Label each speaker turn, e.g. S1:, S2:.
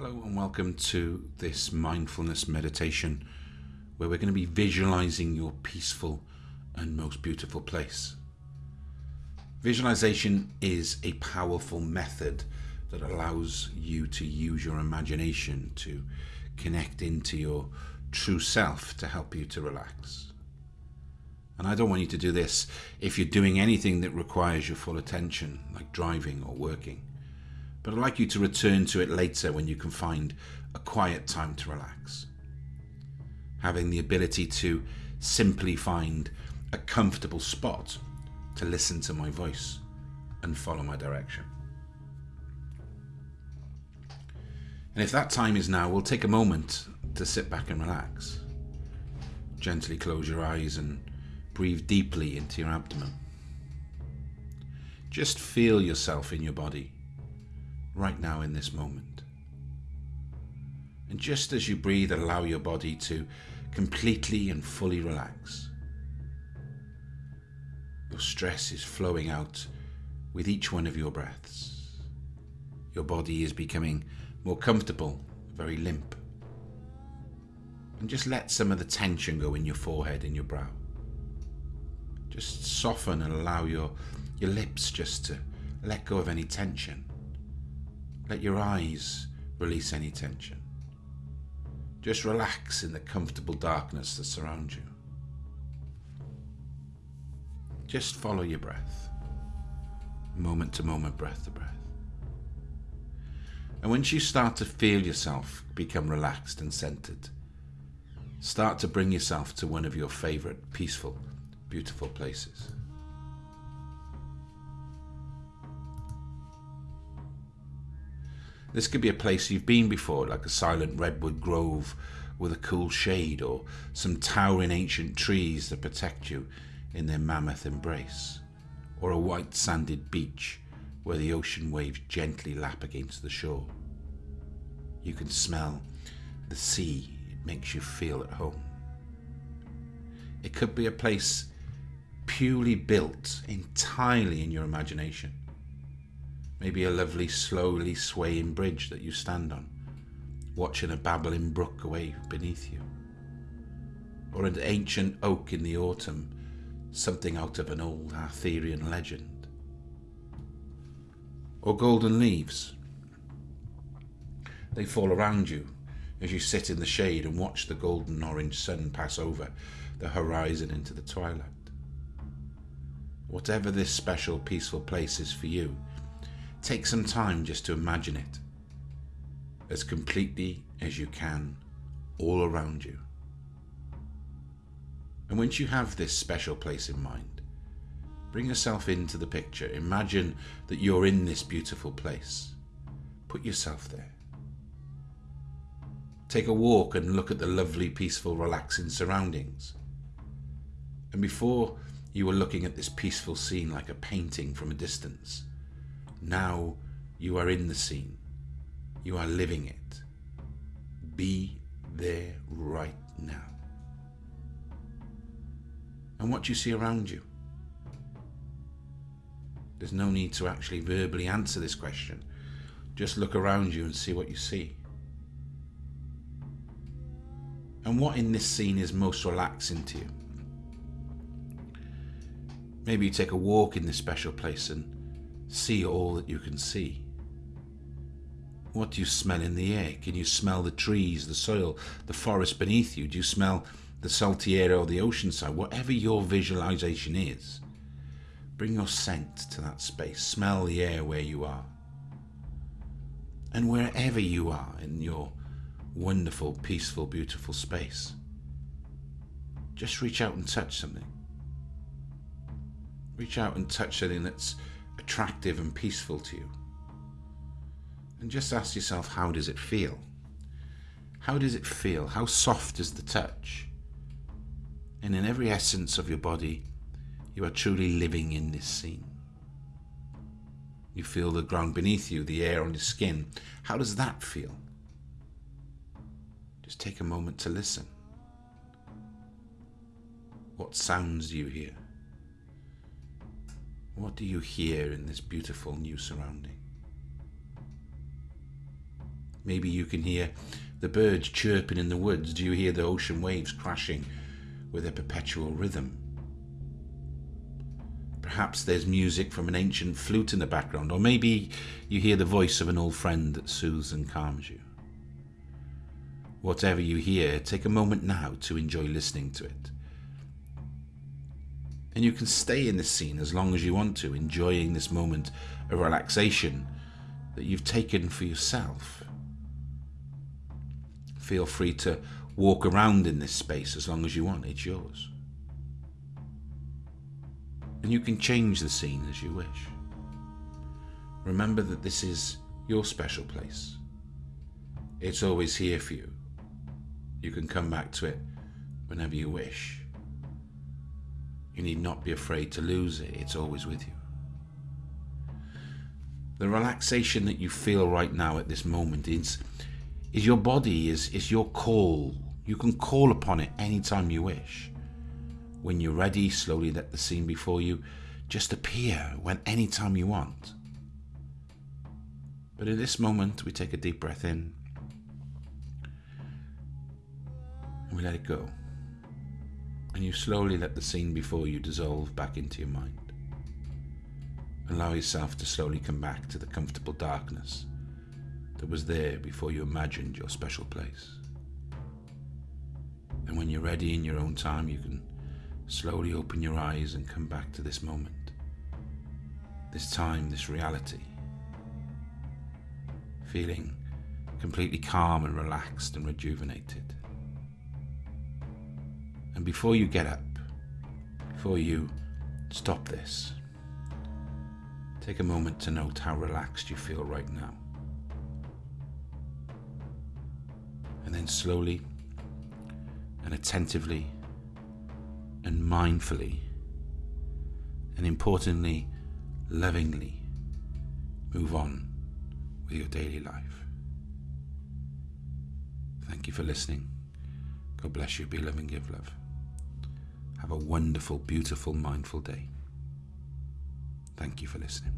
S1: Hello and welcome to this mindfulness meditation where we're going to be visualizing your peaceful and most beautiful place. Visualization is a powerful method that allows you to use your imagination to connect into your true self to help you to relax. And I don't want you to do this if you're doing anything that requires your full attention, like driving or working but I'd like you to return to it later when you can find a quiet time to relax. Having the ability to simply find a comfortable spot to listen to my voice and follow my direction. And if that time is now, we'll take a moment to sit back and relax. Gently close your eyes and breathe deeply into your abdomen. Just feel yourself in your body right now in this moment. And just as you breathe, allow your body to completely and fully relax. Your stress is flowing out with each one of your breaths. Your body is becoming more comfortable, very limp. And just let some of the tension go in your forehead and your brow. Just soften and allow your, your lips just to let go of any tension. Let your eyes release any tension. Just relax in the comfortable darkness that surrounds you. Just follow your breath, moment to moment, breath to breath. And once you start to feel yourself become relaxed and centered, start to bring yourself to one of your favorite, peaceful, beautiful places. This could be a place you've been before, like a silent redwood grove with a cool shade or some towering ancient trees that protect you in their mammoth embrace, or a white sanded beach where the ocean waves gently lap against the shore. You can smell the sea, it makes you feel at home. It could be a place purely built entirely in your imagination Maybe a lovely, slowly swaying bridge that you stand on, watching a babbling brook away beneath you. Or an ancient oak in the autumn, something out of an old Arthurian legend. Or golden leaves. They fall around you as you sit in the shade and watch the golden orange sun pass over the horizon into the twilight. Whatever this special, peaceful place is for you, Take some time just to imagine it as completely as you can all around you. And once you have this special place in mind, bring yourself into the picture. Imagine that you're in this beautiful place. Put yourself there. Take a walk and look at the lovely, peaceful, relaxing surroundings. And before you were looking at this peaceful scene like a painting from a distance, now you are in the scene. You are living it. Be there right now. And what do you see around you? There's no need to actually verbally answer this question. Just look around you and see what you see. And what in this scene is most relaxing to you? Maybe you take a walk in this special place and see all that you can see. What do you smell in the air? Can you smell the trees, the soil, the forest beneath you? Do you smell the salty air or the ocean side? Whatever your visualization is, bring your scent to that space. Smell the air where you are. And wherever you are in your wonderful, peaceful, beautiful space, just reach out and touch something. Reach out and touch something that's attractive and peaceful to you. And just ask yourself, how does it feel? How does it feel? How soft is the touch? And in every essence of your body, you are truly living in this scene. You feel the ground beneath you, the air on your skin. How does that feel? Just take a moment to listen. What sounds do you hear? What do you hear in this beautiful new surrounding? Maybe you can hear the birds chirping in the woods. Do you hear the ocean waves crashing with a perpetual rhythm? Perhaps there's music from an ancient flute in the background, or maybe you hear the voice of an old friend that soothes and calms you. Whatever you hear, take a moment now to enjoy listening to it. And you can stay in this scene as long as you want to, enjoying this moment of relaxation that you've taken for yourself. Feel free to walk around in this space as long as you want, it's yours. And you can change the scene as you wish. Remember that this is your special place. It's always here for you. You can come back to it whenever you wish. You need not be afraid to lose it, it's always with you. The relaxation that you feel right now at this moment is, is your body, is, is your call. You can call upon it anytime you wish. When you're ready, slowly let the scene before you just appear when anytime you want. But in this moment, we take a deep breath in and we let it go. And you slowly let the scene before you dissolve back into your mind. Allow yourself to slowly come back to the comfortable darkness that was there before you imagined your special place. And when you're ready in your own time, you can slowly open your eyes and come back to this moment, this time, this reality, feeling completely calm and relaxed and rejuvenated. And before you get up, before you stop this, take a moment to note how relaxed you feel right now. And then slowly and attentively and mindfully and importantly, lovingly move on with your daily life. Thank you for listening. God bless you. Be loving, give love. Have a wonderful, beautiful, mindful day. Thank you for listening.